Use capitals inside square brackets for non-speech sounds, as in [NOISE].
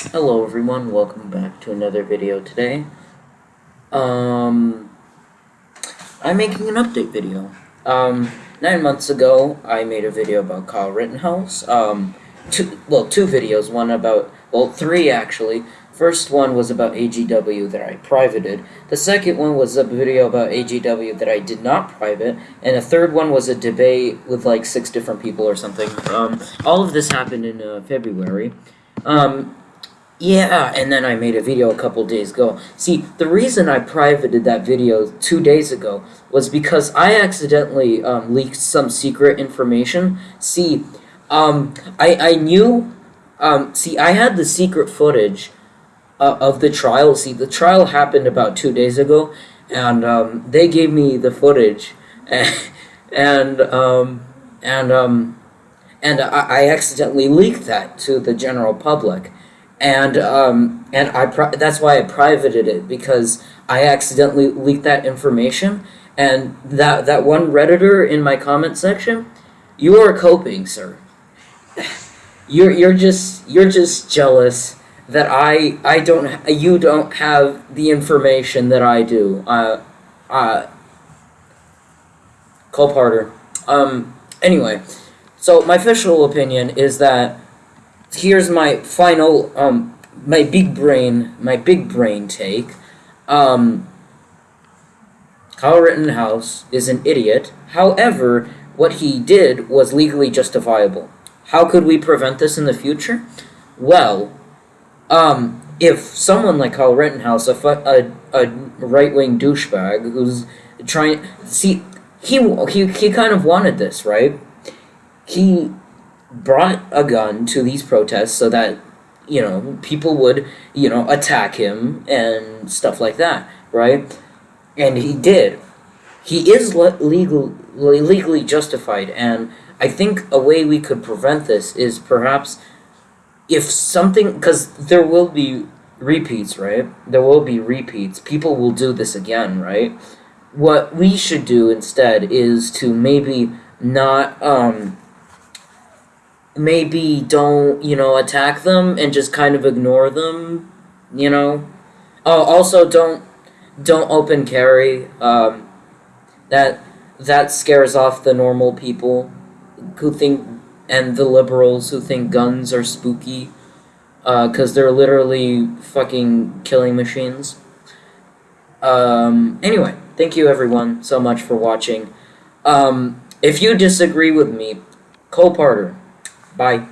Hello everyone, welcome back to another video today. Um, I'm making an update video. Um, nine months ago, I made a video about Kyle Rittenhouse. Um, two, well, two videos, one about, well, three actually. First one was about AGW that I privated. The second one was a video about AGW that I did not private. And the third one was a debate with like six different people or something. Um, all of this happened in uh, February. Um, yeah, and then I made a video a couple days ago. See, the reason I privated that video two days ago was because I accidentally um, leaked some secret information. See, um, I, I knew, um, see, I had the secret footage uh, of the trial. See, the trial happened about two days ago, and um, they gave me the footage, and, [LAUGHS] and, um, and, um, and I, I accidentally leaked that to the general public and um, and I that's why I privated it because I accidentally leaked that information, and that that one redditor in my comment section, you are coping, sir. [SIGHS] You're you're just you're just jealous that I I don't you don't have the information that I do. Uh, uh. Cole Parter. Um. Anyway, so my official opinion is that here's my final um my big brain my big brain take. Um, Kyle Rittenhouse is an idiot. However, what he did was legally justifiable. How could we prevent this in the future? Well, um, if someone like Kyle Rittenhouse, a, a, a right-wing douchebag who's trying... See, he, he, he kind of wanted this, right? He brought a gun to these protests so that you know people would you know attack him and stuff like that right? And he did. He is le legal legally justified and i think a way we could prevent this is perhaps if something because there will be repeats right? There will be repeats. People will do this again right? What we should do instead is to maybe not um maybe don't, you know, attack them and just kind of ignore them, you know. Oh, also don't don't open carry. Um, that that scares off the normal people who think and the liberals who think guns are spooky because uh, they're literally fucking killing machines. Um, anyway, thank you everyone so much for watching. Um, if you disagree with me, Cole Parter, Bye.